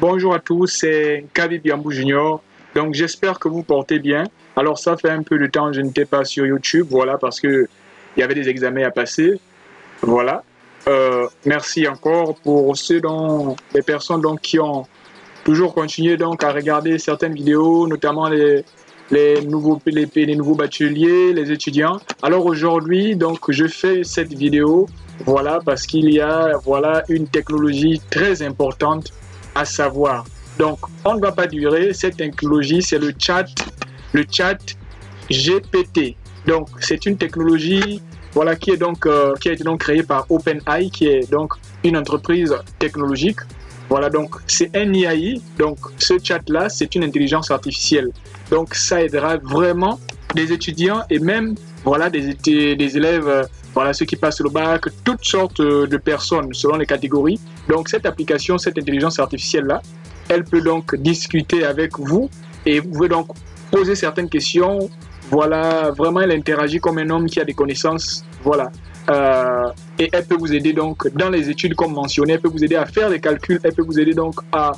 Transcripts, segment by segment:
Bonjour à tous, c'est Kabi Biambou Junior. Donc j'espère que vous portez bien. Alors ça fait un peu de temps que je n'étais pas sur YouTube, voilà, parce que il y avait des examens à passer. Voilà. Euh, merci encore pour ceux dont les personnes donc qui ont toujours continué donc à regarder certaines vidéos, notamment les, les nouveaux les, les nouveaux bacheliers, les étudiants. Alors aujourd'hui donc je fais cette vidéo voilà parce qu'il y a voilà une technologie très importante à savoir. Donc, on ne va pas durer. Cette technologie, c'est le chat, le chat GPT. Donc, c'est une technologie voilà, qui, est donc, euh, qui a été donc créée par OpenAI, qui est donc une entreprise technologique. Voilà, donc c'est un IAI. Donc, ce chat-là, c'est une intelligence artificielle. Donc, ça aidera vraiment des étudiants et même voilà, des, des élèves euh, voilà, ceux qui passent le bac, toutes sortes euh, de personnes selon les catégories. Donc cette application, cette intelligence artificielle-là, elle peut donc discuter avec vous et vous pouvez donc poser certaines questions. Voilà, vraiment elle interagit comme un homme qui a des connaissances. Voilà. Euh, et elle peut vous aider donc dans les études comme mentionné, elle peut vous aider à faire des calculs, elle peut vous aider donc à,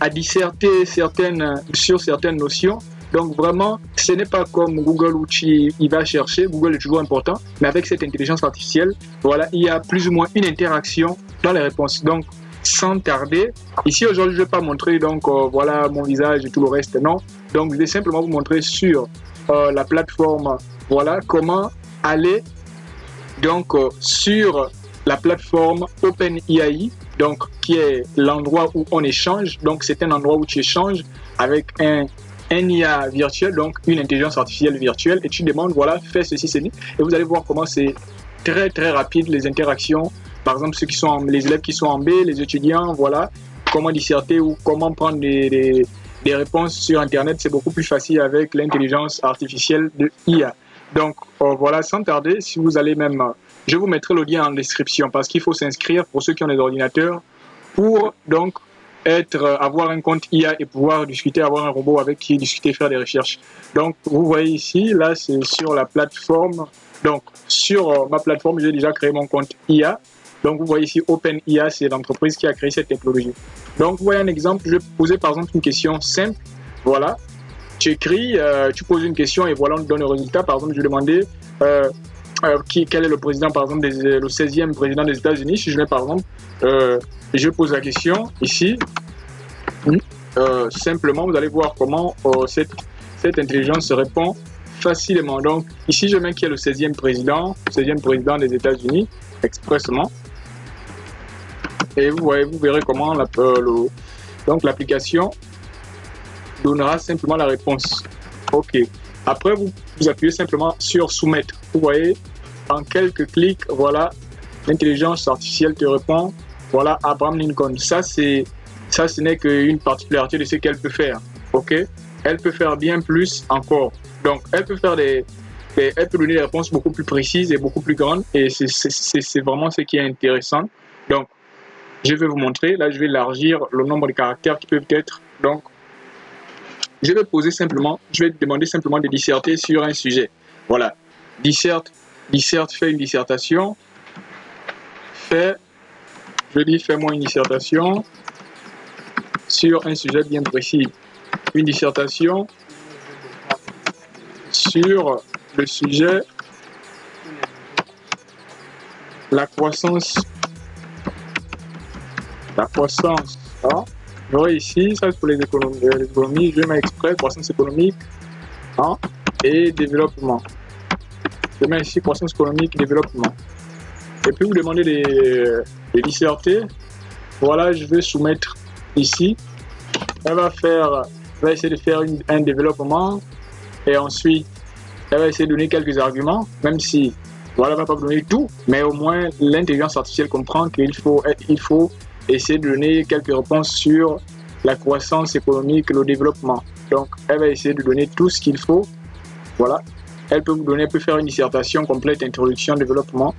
à, disserter certaines, sur certaines notions. Donc vraiment, ce n'est pas comme Google où tu il va chercher, Google est toujours important, mais avec cette intelligence artificielle, voilà, il y a plus ou moins une interaction dans les réponses. Donc sans tarder, ici aujourd'hui je ne vais pas montrer donc euh, voilà mon visage et tout le reste, non. Donc je vais simplement vous montrer sur euh, la plateforme, voilà comment aller donc euh, sur la plateforme OpenAI, donc qui est l'endroit où on échange. Donc c'est un endroit où tu échanges avec un un IA virtuel, donc une intelligence artificielle virtuelle, et tu demandes, voilà, fais ceci, ceci, et vous allez voir comment c'est très très rapide les interactions. Par exemple, ceux qui sont les élèves qui sont en B, les étudiants, voilà, comment disserter ou comment prendre des, des, réponses sur Internet, c'est beaucoup plus facile avec l'intelligence artificielle de IA. Donc euh, voilà, sans tarder, si vous allez même, je vous mettrai le lien en description parce qu'il faut s'inscrire pour ceux qui ont des ordinateurs pour donc être, euh, avoir un compte IA et pouvoir discuter, avoir un robot avec qui discuter, faire des recherches. Donc, vous voyez ici, là, c'est sur la plateforme. Donc, sur euh, ma plateforme, j'ai déjà créé mon compte IA. Donc, vous voyez ici, OpenIA, c'est l'entreprise qui a créé cette technologie. Donc, vous voyez un exemple, je vais poser par exemple une question simple. Voilà. Tu écris, euh, tu poses une question et voilà, on te donne le résultat. Par exemple, je demander euh, qui, quel est le président, par exemple, le 16e président des États-Unis. Si je mets par exemple, euh, je pose la question ici. Euh, simplement, vous allez voir comment euh, cette, cette intelligence se répond facilement. Donc, ici, je mets qui est le 16e président, 16e président des États-Unis, expressement. Et vous voyez, vous verrez comment la, le, donc l'application donnera simplement la réponse. OK. Après, vous, vous appuyez simplement sur soumettre. Vous voyez, en quelques clics, voilà, l'intelligence artificielle te répond voilà, Abraham Lincoln. Ça, c'est ça, ce n'est qu'une particularité de ce qu'elle peut faire. Ok? Elle peut faire bien plus encore. Donc, elle peut faire des, elle peut donner des réponses beaucoup plus précises et beaucoup plus grandes. Et c'est vraiment ce qui est intéressant. Donc, je vais vous montrer. Là, je vais élargir le nombre de caractères qui peuvent être. Donc, je vais poser simplement, je vais demander simplement de disserter sur un sujet. Voilà. Disserte, disserte, fait une dissertation. Fait je dis fais-moi une dissertation sur un sujet bien précis. Une dissertation sur le sujet la croissance. La croissance. Hein? J'aurai ici, ça c'est pour les économies, les je mets exprès croissance économique hein? et développement. Je mets ici croissance économique et développement. Et puis vous demandez des de disserter. Voilà, je vais soumettre ici. Elle va faire, va essayer de faire un développement et ensuite elle va essayer de donner quelques arguments, même si voilà, elle va pas donner tout, mais au moins l'intelligence artificielle comprend qu'il faut, il faut essayer de donner quelques réponses sur la croissance économique, le développement. Donc, elle va essayer de donner tout ce qu'il faut. Voilà. Elle peut vous donner, elle peut faire une dissertation complète, introduction, développement,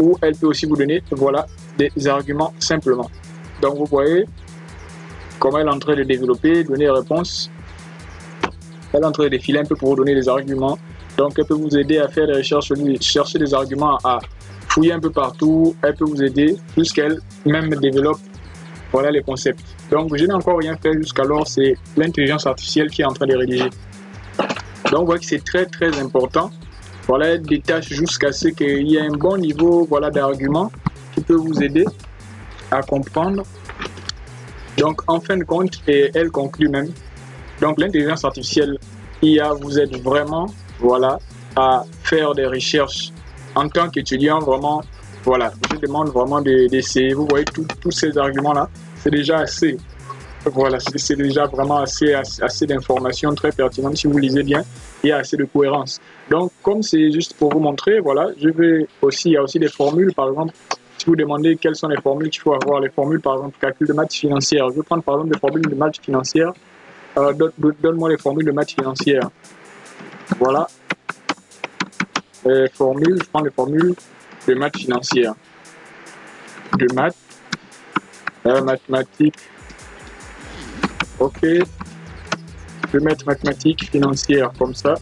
ou elle peut aussi vous donner voilà, des arguments simplement. Donc vous voyez comment elle est en train de développer, donner des réponses. Elle est en train de défiler un peu pour vous donner des arguments. Donc elle peut vous aider à faire des recherches, chercher des arguments, à fouiller un peu partout. Elle peut vous aider jusqu'elle même développe voilà les concepts. Donc, je n'ai encore rien fait jusqu'alors, c'est l'intelligence artificielle qui est en train de rédiger. Donc, vous voyez que c'est très, très important. Voilà, des tâches jusqu'à ce qu'il y ait un bon niveau voilà, d'argument qui peut vous aider à comprendre. Donc, en fin de compte, et elle conclut même, donc l'intelligence artificielle IA vous aide vraiment voilà, à faire des recherches en tant qu'étudiant, vraiment, voilà, je demande vraiment d'essayer. Vous voyez tous ces arguments-là, c'est déjà assez. Voilà, c'est déjà vraiment assez, assez, d'informations très pertinentes. Si vous lisez bien, il y a assez de cohérence. Donc, comme c'est juste pour vous montrer, voilà, je vais aussi, il y a aussi des formules, par exemple, si vous demandez quelles sont les formules qu'il faut avoir, les formules, par exemple, calcul de maths financières. Je vais prendre, par exemple, des formules de maths financières. Euh, donne-moi les formules de maths financières. Voilà. Les formules, je prends les formules de maths financières. De maths, euh, mathématiques. Ok. Je vais mettre mathématiques financières comme ça.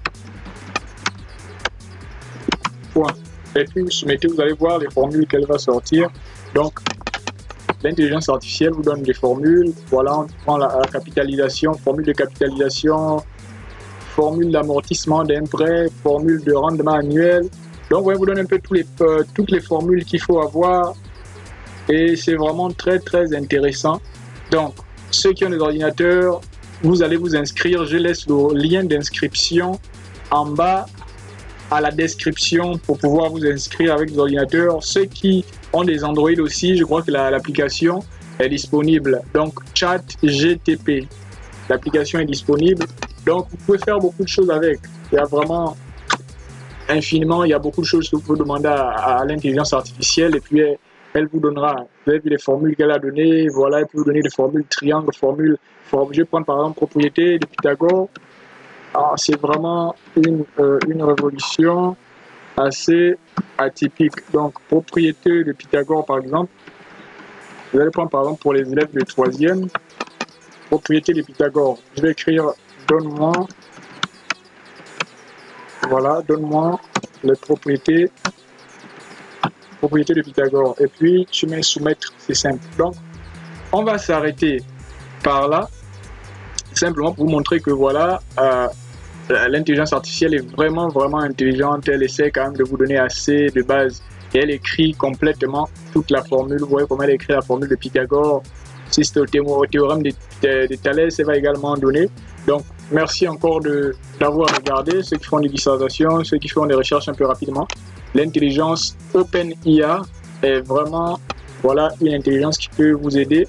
Point. Et puis vous soumettez, vous allez voir les formules qu'elle va sortir. Donc, l'intelligence artificielle vous donne des formules. Voilà, on prend la, capitalisation, formule de capitalisation, formule d'amortissement d'un prêt, formule de rendement annuel. Donc, on vous donne un peu euh, toutes les formules qu'il faut avoir. Et c'est vraiment très, très intéressant. Donc, ceux qui ont des ordinateurs, vous allez vous inscrire. Je laisse le lien d'inscription en bas à la description pour pouvoir vous inscrire avec des ordinateurs. Ceux qui ont des Android aussi, je crois que l'application est disponible. Donc, chat GTP. L'application est disponible. Donc, vous pouvez faire beaucoup de choses avec. Il y a vraiment infiniment, il y a beaucoup de choses que vous pouvez demander à, l'intelligence artificielle et puis elle, vous donnera. Vous avez vu les formules qu'elle a données. Voilà, elle peut vous donner des formules triangle, formules. je vais prendre par exemple propriété de Pythagore. Ah, c'est vraiment une, euh, une révolution assez atypique. Donc, propriété de Pythagore, par exemple. Vous allez prendre, par exemple, pour les élèves de troisième, propriété de Pythagore. Je vais écrire donne-moi, voilà, donne-moi les propriétés, propriétés de Pythagore. Et puis, je mets soumettre, c'est simple. Donc, on va s'arrêter par là, simplement pour vous montrer que voilà, euh, euh, l'intelligence artificielle est vraiment, vraiment intelligente. Elle essaie quand même de vous donner assez de base. Et elle écrit complètement toute la formule. Vous voyez comment elle écrit la formule de Pythagore. Si c'est au théorème de, de, Thalès, elle va également donner. Donc, merci encore d'avoir regardé. Ceux qui font des dissertations, ceux qui font des recherches un peu rapidement. L'intelligence OpenIA est vraiment voilà, une intelligence qui peut vous aider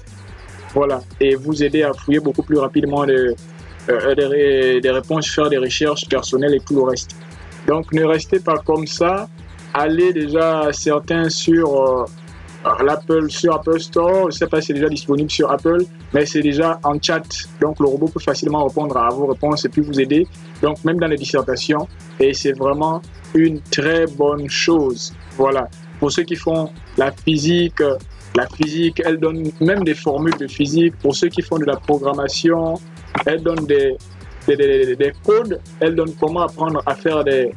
voilà, et vous aider à fouiller beaucoup plus rapidement euh, des, des, réponses, faire des recherches personnelles et tout le reste. Donc ne restez pas comme ça. Allez déjà certains sur euh, l'Apple, sur Apple Store. Je ne sais pas si c'est déjà disponible sur Apple, mais c'est déjà en chat. Donc le robot peut facilement répondre à vos réponses et puis vous aider. Donc même dans les dissertations. Et c'est vraiment une très bonne chose. Voilà. Pour ceux qui font la physique, la physique, elle donne même des formules de physique. Pour ceux qui font de la programmation, elle donne des, des, des, codes, elle donne comment apprendre à faire des,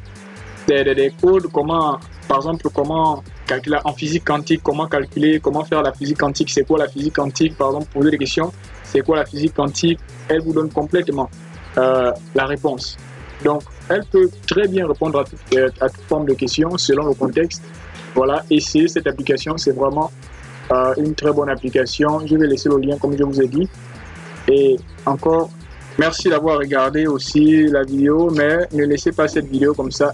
des, codes, comment, par exemple, comment calculer en physique quantique, comment calculer, comment faire la physique quantique, c'est quoi la physique quantique, par exemple, poser des questions, c'est quoi la physique quantique, elle vous donne complètement euh, la réponse. Donc, elle peut très bien répondre à toute, forme de questions selon le contexte. Voilà, essayez cette application, c'est vraiment euh, une très bonne application. Je vais laisser le lien comme je vous ai dit. Et encore, merci d'avoir regardé aussi la vidéo, mais ne laissez pas cette vidéo comme ça.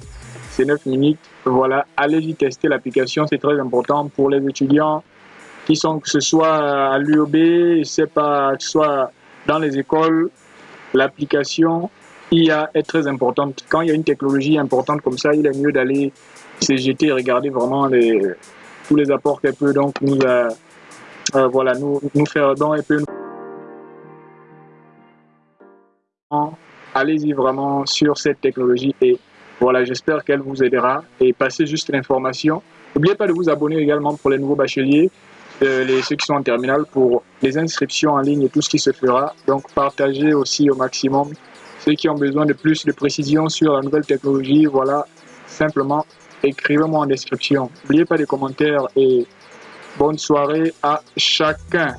C'est 9 minutes. Voilà, allez-y tester l'application, c'est très important pour les étudiants qui sont, que ce soit à l'UOB, c'est pas, que ce soit dans les écoles, l'application IA est très importante. Quand il y a une technologie importante comme ça, il est mieux d'aller CGT et regarder vraiment les, tous les apports qu'elle peut donc nous, euh, euh, voilà, nous, nous faire. Donc, elle peut allez-y vraiment sur cette technologie et voilà, j'espère qu'elle vous aidera et passez juste l'information. N'oubliez pas de vous abonner également pour les nouveaux bacheliers, euh, les, ceux qui sont en terminale pour les inscriptions en ligne et tout ce qui se fera. Donc partagez aussi au maximum ceux qui ont besoin de plus de précision sur la nouvelle technologie. Voilà, simplement écrivez-moi en description. N'oubliez pas les commentaires et bonne soirée à chacun.